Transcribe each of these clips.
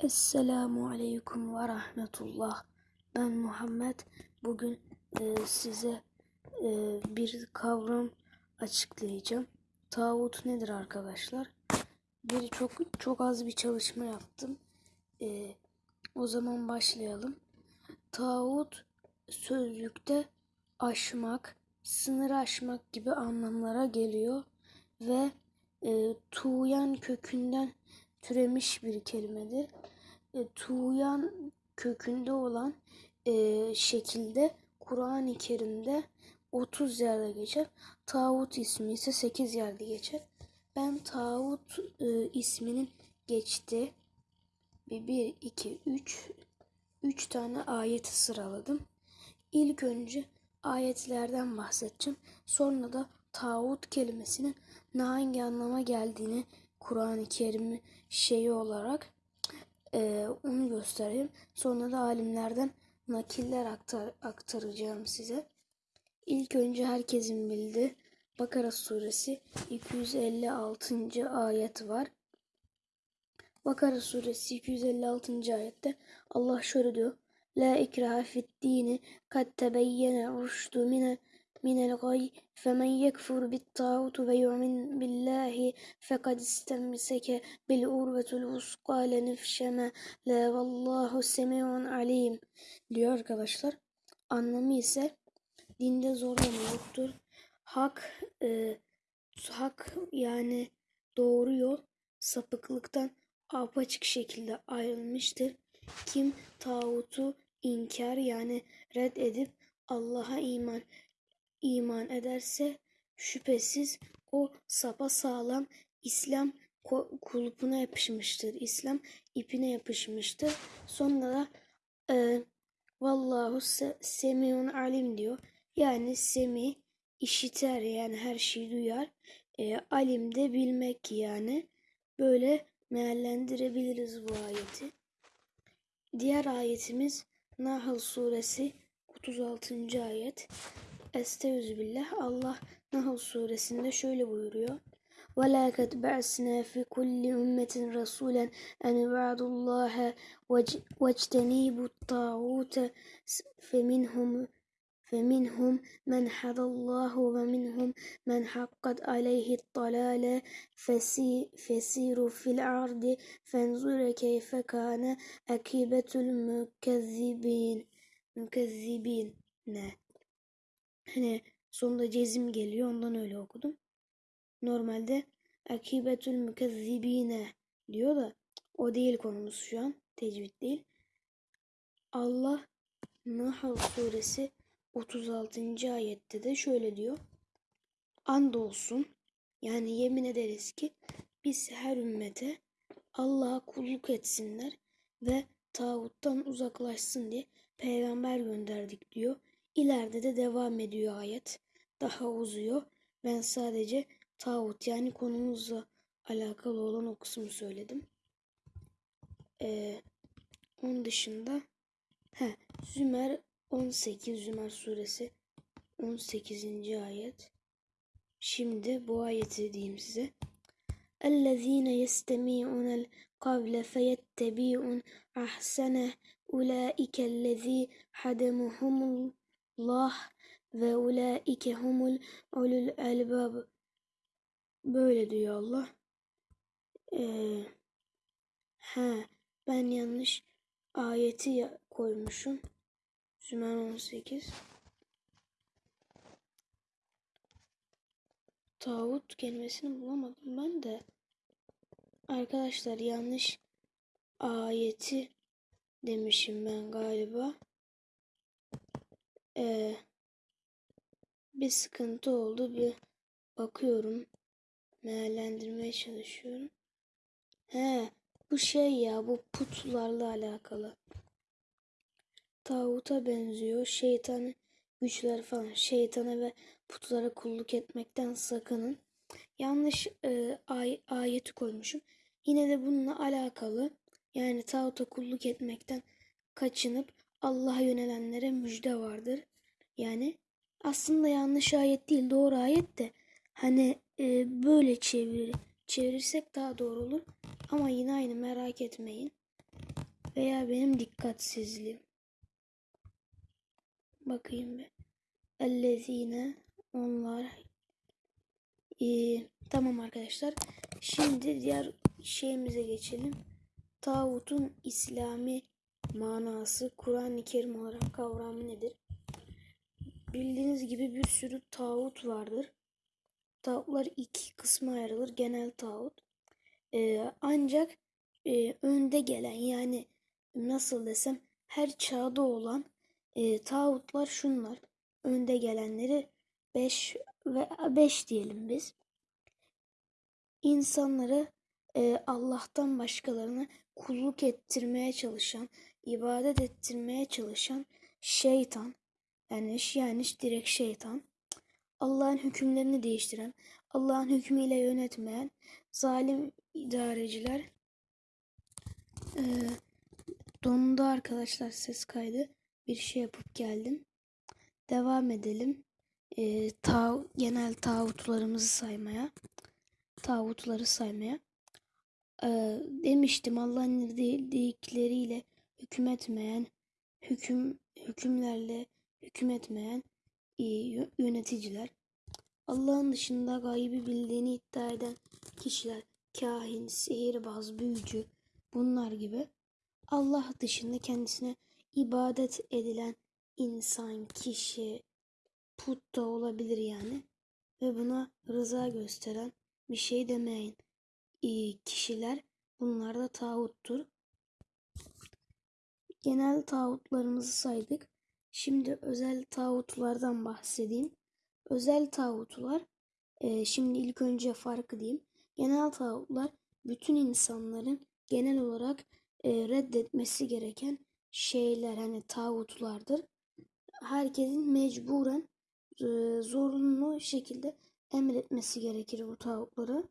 Esselamu Aleyküm ve Rahmetullah. Ben Muhammed. Bugün e, size e, bir kavram açıklayacağım. Tağut nedir arkadaşlar? Bir çok çok az bir çalışma yaptım. E, o zaman başlayalım. Tağut sözlükte aşmak, sınır aşmak gibi anlamlara geliyor ve e, tuğyan kökünden türemiş bir kelimedir. E, tuğyan kökünde olan e, şekilde Kur'an-ı Kerim'de 30 yerde geçer. Tağut ismi ise 8 yerde geçer. Ben Tağut e, isminin geçti. Bir, bir, iki, üç, üç tane ayeti sıraladım. İlk önce ayetlerden bahsedeceğim. Sonra da tağut kelimesinin hangi anlama geldiğini Kur'an-ı Kerim şeyi olarak e, onu göstereyim. Sonra da alimlerden nakiller aktar, aktaracağım size. İlk önce herkesin bildiği Bakara suresi 256. ayet var. Bakara suresi 256. ayette Allah şöyle diyor. La ikraha fid dini kad tebeyyene rüştü mine yekfur bit tağutu ve yu'min billahi fekad istemseke bil urvetul vuska le nefşeme la vallahu semi'un alim diyor arkadaşlar. Anlamı ise dinde zorlama yoktur. Hak e, hak yani doğru yol sapıklıktan apaçık şekilde ayrılmıştır. Kim tağutu inkar yani red edip Allah'a iman iman ederse şüphesiz o sapa sağlam İslam kulpuna yapışmıştır. İslam ipine yapışmıştır. Sonra da e, Vallahu semiun alim diyor. Yani semi işiter yani her şeyi duyar. E, alim de bilmek yani. Böyle meallendirebiliriz bu ayeti. Diğer ayetimiz Nahl suresi 36. ayet. Estağfirullah. Allah Nahl suresinde şöyle buyuruyor. وَلَا قَدْ بَعْثْنَا فِي كُلِّ أُمَّةٍ رَسُولًا أَنِ اعْبُدُوا اللَّهَ وَاجْتَنِبُوا الطَّاغُوتَ فَمِنْهُمْ فمنهم من هدى الله ومنهم من حقت عليه الضلالة فسيروا في الأرض فانظر كيف كان عاقبة المكذبين مكذبين? Hani sonunda cezim geliyor ondan öyle okudum. Normalde akibetül mükezzibine diyor da o değil konumuz şu an. Tecvid değil. Allah Nahl suresi 36. ayette de şöyle diyor. Andolsun yani yemin ederiz ki biz her ümmete Allah'a kulluk etsinler ve tağuttan uzaklaşsın diye peygamber gönderdik diyor. İleride de devam ediyor ayet. Daha uzuyor. Ben sadece tağut yani konumuzla alakalı olan o kısmı söyledim. Ee, onun dışında he, Zümer 18 Zümer suresi 18. ayet. Şimdi bu ayeti diyeyim size. اَلَّذ۪ينَ يَسْتَمِعُونَ الْقَوْلَ فَيَتَّبِعُونَ اَحْسَنَهُ اُولَٰئِكَ الَّذ۪ي حَدَمُهُمُ Allah ve ulaike humul ulul elbab. Böyle diyor Allah. Ee, he, ben yanlış ayeti koymuşum. Zümer 18. Tağut kelimesini bulamadım ben de. Arkadaşlar yanlış ayeti demişim ben galiba. Ee, bir sıkıntı oldu. Bir bakıyorum. Meallendirmeye çalışıyorum. He, bu şey ya bu putlarla alakalı. Tağuta benziyor. Şeytan güçler falan. Şeytana ve putlara kulluk etmekten sakının. Yanlış e, ay, ayeti koymuşum. Yine de bununla alakalı yani tağuta kulluk etmekten kaçınıp Allah'a yönelenlere müjde vardır. Yani aslında yanlış ayet değil doğru ayet de hani e, böyle çevir, çevirirsek daha doğru olur. Ama yine aynı merak etmeyin. Veya benim dikkatsizliğim. Bakayım bir. Ellezine onlar. Ee, tamam arkadaşlar. Şimdi diğer şeyimize geçelim. Tağutun İslami manası Kur'an-ı Kerim olarak kavramı nedir? Bildiğiniz gibi bir sürü tağut vardır. Tağutlar iki kısma ayrılır. Genel tağut. Ee, ancak e, önde gelen yani nasıl desem her çağda olan e, tağutlar şunlar. Önde gelenleri 5 ve 5 diyelim biz. İnsanları e, Allah'tan başkalarına kulluk ettirmeye çalışan, ibadet ettirmeye çalışan şeytan. Yani yani direkt şeytan. Allah'ın hükümlerini değiştiren, Allah'ın hükmüyle yönetmeyen zalim idareciler. Ee, dondu arkadaşlar ses kaydı. Bir şey yapıp geldim. Devam edelim. Ee, ta genel tağutlarımızı saymaya. Tağutları saymaya. Ee, demiştim Allah'ın dedikleriyle hükmetmeyen, hüküm hükümlerle hükmetmeyen yöneticiler. Allah'ın dışında gaybi bildiğini iddia eden kişiler, kahin, sihirbaz, büyücü bunlar gibi. Allah dışında kendisine ibadet edilen insan, kişi, put da olabilir yani. Ve buna rıza gösteren bir şey demeyin. İyi kişiler bunlar da tağuttur. Genel tağutlarımızı saydık. Şimdi özel tağutlardan bahsedeyim. Özel tağutlar, e, şimdi ilk önce farkı diyeyim. Genel tağutlar bütün insanların genel olarak e, reddetmesi gereken şeyler hani tağutlardır. Herkesin mecburen e, zorunlu şekilde emretmesi gerekir bu tağutları.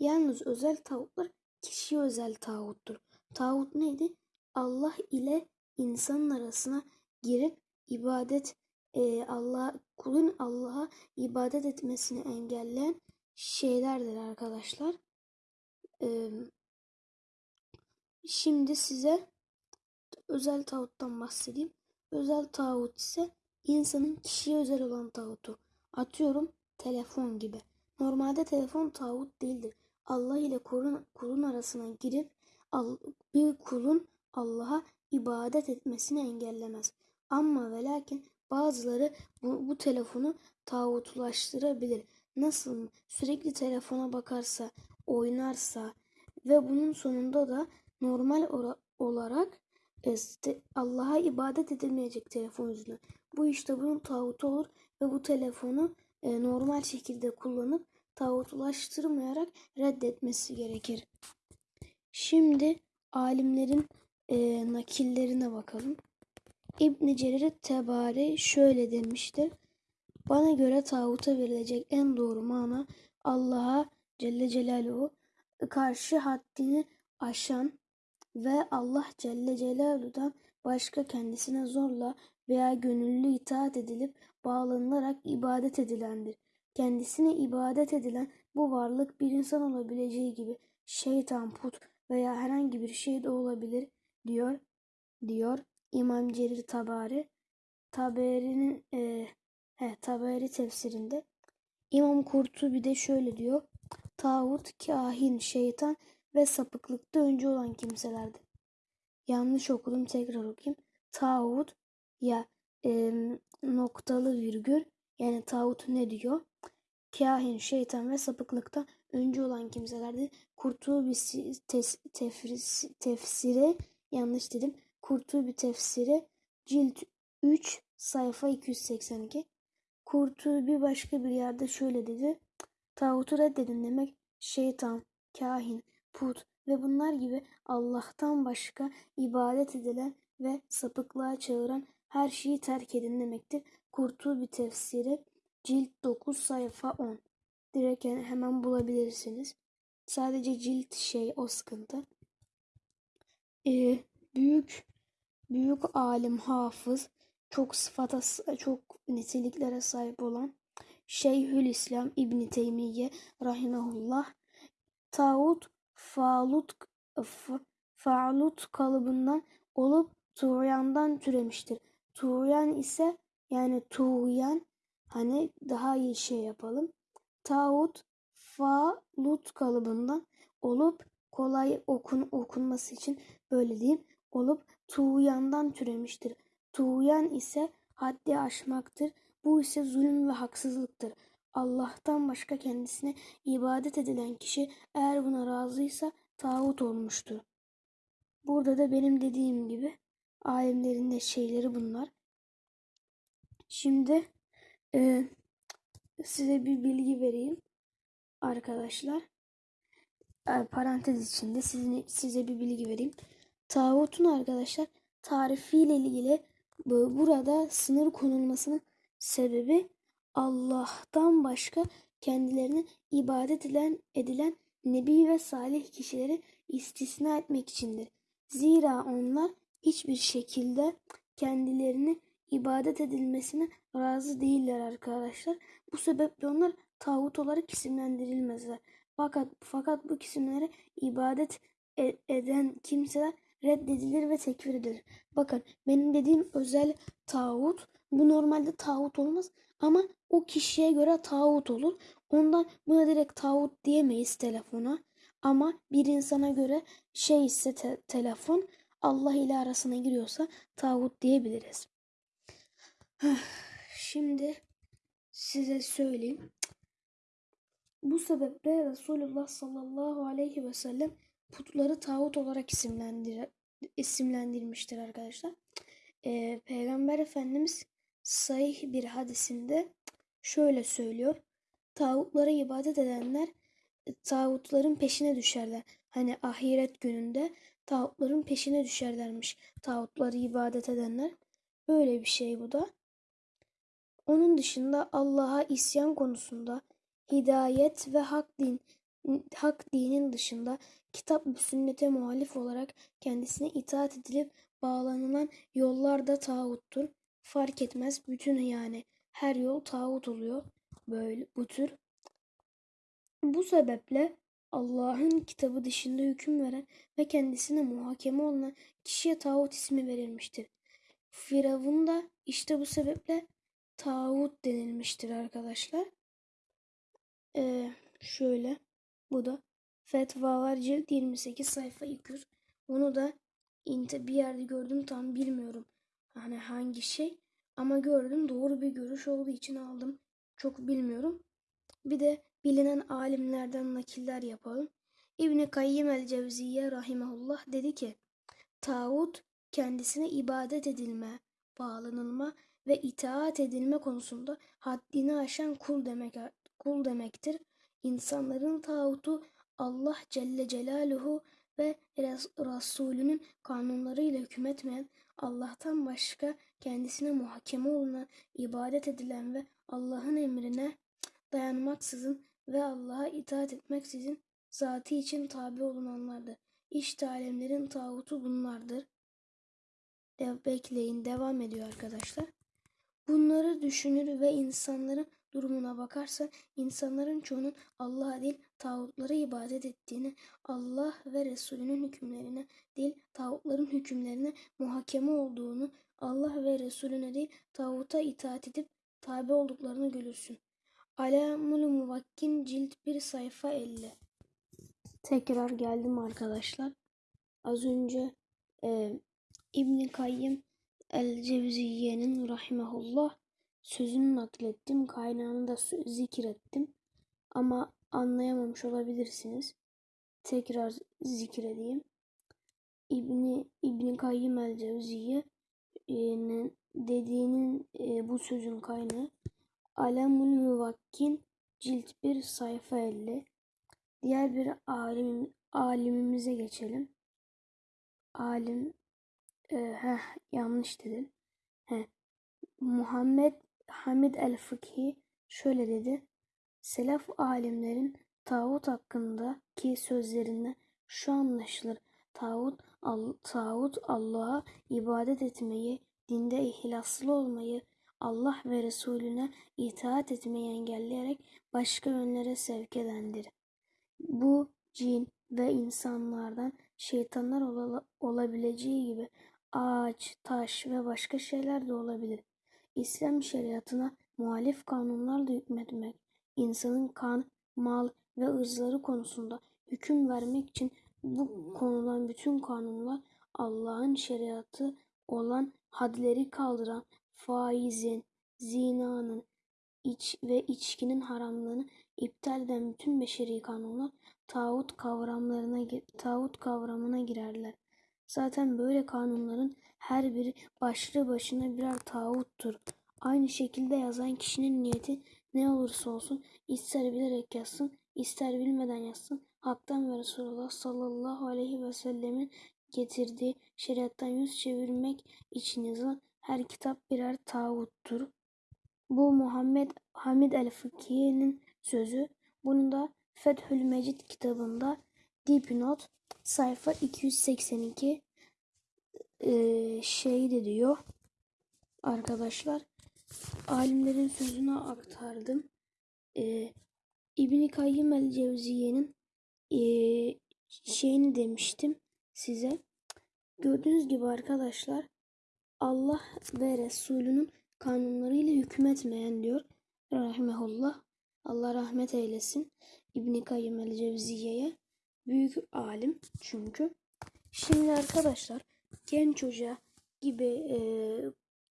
Yalnız özel tağutlar kişi özel tağuttur. Tağut neydi? Allah ile insanın arasına girip ibadet e, Allah kulun Allah'a ibadet etmesini engelleyen şeylerdir arkadaşlar. E, şimdi size özel tağuttan bahsedeyim. Özel tağut ise insanın kişiye özel olan tağutu. Atıyorum telefon gibi. Normalde telefon tağut değildir. Allah ile kulun, kulun arasına girip bir kulun Allah'a ibadet etmesini engellemez. Ama ve lakin bazıları bu, bu telefonu tağutlaştırabilir. Nasıl sürekli telefona bakarsa, oynarsa ve bunun sonunda da normal olarak e, Allah'a ibadet edilmeyecek telefon yüzünden. Bu işte bunun tağutu olur ve bu telefonu e, normal şekilde kullanıp tağutlaştırmayarak reddetmesi gerekir. Şimdi alimlerin e, nakillerine bakalım. İbn Cerir Tebari şöyle demiştir. Bana göre tağuta verilecek en doğru mana Allah'a Celle Celaluhu karşı haddini aşan ve Allah Celle Celaluhu'dan başka kendisine zorla veya gönüllü itaat edilip bağlanılarak ibadet edilendir. Kendisine ibadet edilen bu varlık bir insan olabileceği gibi şeytan, put veya herhangi bir şey de olabilir diyor diyor İmam Cerir Tabari. Taberi'nin e, he, Taberi tefsirinde İmam Kurtubi de şöyle diyor. Tağut, kahin, şeytan ve sapıklıkta önce olan kimselerdi. Yanlış okudum tekrar okuyayım. Tağut ya e, noktalı virgül yani tağut ne diyor? Kahin, şeytan ve sapıklıkta önce olan kimselerdi. Kurtubi tefsiri, yanlış dedim. Kurtubi tefsiri cilt 3 sayfa 282. Kurtubi başka bir yerde şöyle dedi. Tağutu reddedin demek şeytan, kahin, put ve bunlar gibi Allah'tan başka ibadet edilen ve sapıklığa çağıran her şeyi terk edin demektir. Kurtubi tefsiri cilt 9 sayfa 10. Direkt hemen bulabilirsiniz. Sadece cilt şey o sıkıntı. Ee, büyük büyük alim hafız çok sıfata çok niteliklere sahip olan Şeyhül İslam İbn Teymiye rahimehullah Tağut Falut faalut kalıbından olup tuğyandan türemiştir. Tuğyan ise yani tuğyan hani daha iyi şey yapalım. Tağut faalut kalıbından olup kolay okun, okunması için böyle diyeyim olup tuğyandan türemiştir. Tuğyan ise haddi aşmaktır. Bu ise zulüm ve haksızlıktır. Allah'tan başka kendisine ibadet edilen kişi eğer buna razıysa tağut olmuştur. Burada da benim dediğim gibi alimlerin de şeyleri bunlar. Şimdi e, size bir bilgi vereyim arkadaşlar. Parantez içinde sizin, size bir bilgi vereyim. Tağutun arkadaşlar tarifiyle ilgili bu- burada sınır konulmasının sebebi Allah'tan başka kendilerine ibadet edilen, edilen nebi ve salih kişileri istisna etmek içindir. Zira onlar hiçbir şekilde kendilerini ibadet edilmesine razı değiller arkadaşlar. Bu sebeple onlar tağut olarak isimlendirilmezler. Fakat fakat bu isimlere ibadet e- eden kimseler reddedilir ve tekfir edilir. Bakın benim dediğim özel tağut bu normalde tağut olmaz ama o kişiye göre tağut olur. Ondan buna direkt tağut diyemeyiz telefona. Ama bir insana göre şey ise te- telefon Allah ile arasına giriyorsa tağut diyebiliriz. Şimdi size söyleyeyim. Bu sebeple Resulullah sallallahu aleyhi ve sellem putları tağut olarak isimlendir isimlendirmiştir arkadaşlar. Ee, Peygamber Efendimiz sahih bir hadisinde şöyle söylüyor. Tağutlara ibadet edenler e, tağutların peşine düşerler. Hani ahiret gününde tağutların peşine düşerlermiş. Tağutları ibadet edenler. Böyle bir şey bu da. Onun dışında Allah'a isyan konusunda hidayet ve hak din hak dinin dışında kitap ve sünnete muhalif olarak kendisine itaat edilip bağlanılan yollar da tağuttur. Fark etmez bütün yani her yol tağut oluyor böyle bu tür. Bu sebeple Allah'ın kitabı dışında hüküm veren ve kendisine muhakeme olunan kişiye tağut ismi verilmiştir. Firavun da işte bu sebeple tağut denilmiştir arkadaşlar. Ee, şöyle bu da Fetvalar cilt 28 sayfa 200. Onu da inte bir yerde gördüm tam bilmiyorum. Hani hangi şey ama gördüm doğru bir görüş olduğu için aldım. Çok bilmiyorum. Bir de bilinen alimlerden nakiller yapalım. İbni Kayyim el Cevziye rahimahullah dedi ki Tağut kendisine ibadet edilme, bağlanılma ve itaat edilme konusunda haddini aşan kul demek kul demektir. İnsanların tağutu Allah Celle Celaluhu ve Res- Resulünün kanunlarıyla hükmetmeyen Allah'tan başka kendisine muhakeme olunan, ibadet edilen ve Allah'ın emrine dayanmaksızın ve Allah'a itaat etmeksizin zatı için tabi olunanlardır. İşte alemlerin tağutu bunlardır. De bekleyin devam ediyor arkadaşlar. Bunları düşünür ve insanların durumuna bakarsa insanların çoğunun Allah'a değil tağutlara ibadet ettiğini, Allah ve Resulünün hükümlerine değil tağutların hükümlerine muhakeme olduğunu, Allah ve Resulüne değil tağuta itaat edip tabi olduklarını görürsün. Alamul Muvakkin cilt 1 sayfa 50. Tekrar geldim arkadaşlar. Az önce e, İbn Kayyim El Cevziye'nin rahimehullah sözünü naklettim. Kaynağını da zikrettim. Ama anlayamamış olabilirsiniz. Tekrar zikredeyim. İbni İbn Kayyim El Cevziye'nin dediğinin e, bu sözün kaynağı Alemul Muvakkin cilt 1 sayfa 50. Diğer bir alim, alimimize geçelim. Alim e, heh, yanlış dedim. Heh. Muhammed Hamid el-Fıkhi şöyle dedi. Selef alimlerin tağut hakkındaki sözlerinde şu anlaşılır. Tağut, al, tağut Allah'a ibadet etmeyi, dinde ihlaslı olmayı, Allah ve Resulüne itaat etmeyi engelleyerek başka yönlere sevk edendir. Bu cin ve insanlardan şeytanlar ola- olabileceği gibi ağaç, taş ve başka şeyler de olabilir. İslam şeriatına muhalif kanunlarla hükmetmek, insanın kan, mal ve ırzları konusunda hüküm vermek için bu konulan bütün kanunlar Allah'ın şeriatı olan hadleri kaldıran faizin, zinanın, iç ve içkinin haramlığını iptal eden bütün beşeri kanunlar tağut kavramlarına tağut kavramına girerler. Zaten böyle kanunların her biri başlı başına birer tağuttur. Aynı şekilde yazan kişinin niyeti ne olursa olsun ister bilerek yazsın, ister bilmeden yazsın. Hak'tan ve Resulullah sallallahu aleyhi ve sellemin getirdiği şeriattan yüz çevirmek için yazılan her kitap birer tağuttur. Bu Muhammed Hamid el-Fıkhi'nin sözü. Bunu da Fethül Mecid kitabında dipnot sayfa 282 eee şey de diyor arkadaşlar. Alimlerin sözünü aktardım. Eee İbn Kayyım el-Cevziye'nin eee, şeyini demiştim size. Gördüğünüz gibi arkadaşlar Allah ve Resulünün kanunlarıyla hükmetmeyen diyor. Rahimehullah. Allah rahmet eylesin. İbn Kayyım el Cevziye'ye büyük alim çünkü. Şimdi arkadaşlar genç hoca gibi e,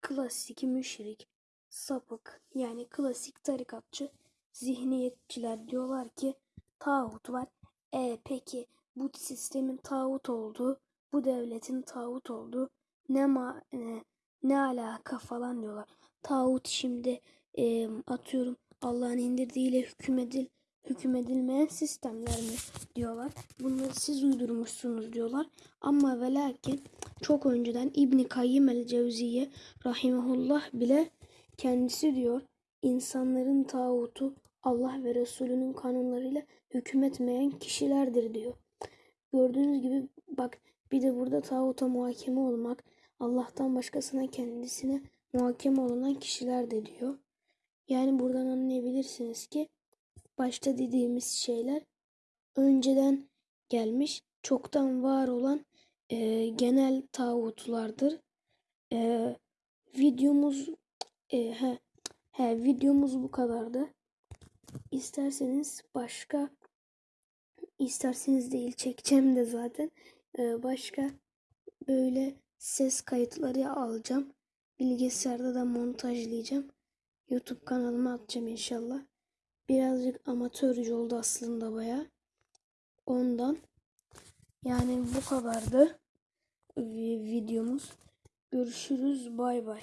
klasik müşrik, sapık yani klasik tarikatçı zihniyetçiler diyorlar ki tağut var. E peki bu sistemin tağut olduğu, bu devletin tağut olduğu ne ma ne, ne alaka falan diyorlar. Tağut şimdi e, atıyorum Allah'ın indirdiğiyle hükmedil hükmedilmeyen sistemler mi diyorlar. Bunları siz uydurmuşsunuz diyorlar. Ama ve lakin çok önceden İbni Kayyim el Cevziye rahimehullah bile kendisi diyor insanların tağutu Allah ve Resulünün kanunlarıyla hükmetmeyen kişilerdir diyor. Gördüğünüz gibi bak bir de burada tağuta muhakeme olmak Allah'tan başkasına kendisine muhakeme olunan kişiler de diyor. Yani buradan anlayabilirsiniz ki başta dediğimiz şeyler önceden gelmiş, çoktan var olan e, genel tağutlardır. E, videomuz e, he, he, videomuz bu kadardı. İsterseniz başka isterseniz değil çekeceğim de zaten e, başka böyle ses kayıtları alacağım. Bilgisayarda da montajlayacağım. YouTube kanalıma atacağım inşallah. Birazcık amatörce oldu aslında baya. Ondan. Yani bu kadardı vi- videomuz. Görüşürüz. Bay bay.